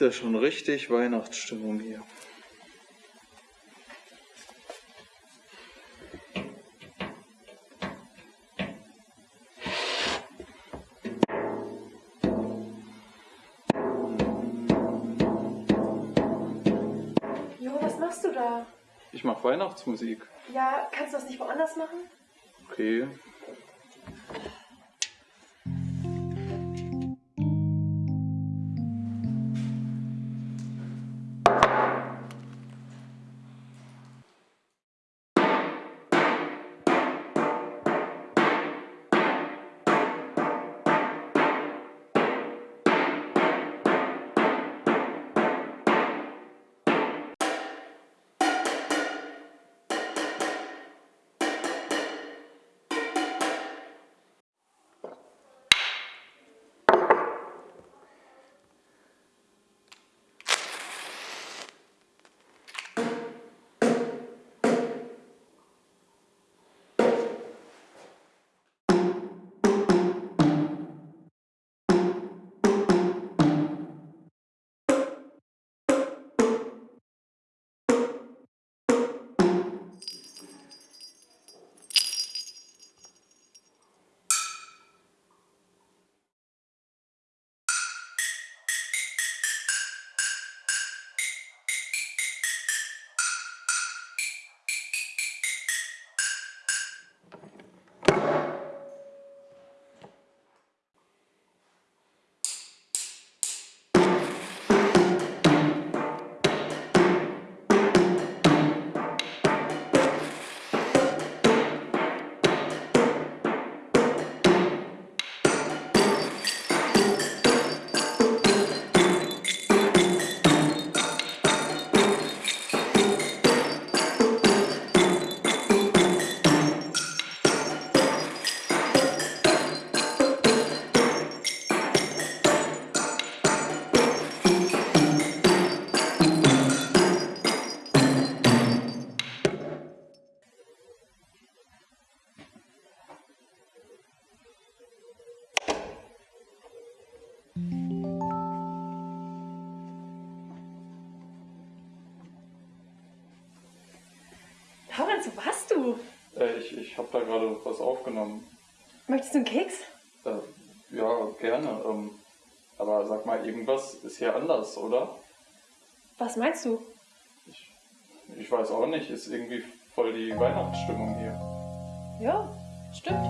Ist ja schon richtig Weihnachtsstimmung hier. Jo, was machst du da? Ich mache Weihnachtsmusik. Ja, kannst du das nicht woanders machen? Okay. Du? Äh, ich ich habe da gerade was aufgenommen. Möchtest du einen Keks? Äh, ja, gerne. Ähm, aber sag mal, irgendwas ist hier anders, oder? Was meinst du? Ich, ich weiß auch nicht. Ist irgendwie voll die Weihnachtsstimmung hier. Ja, stimmt.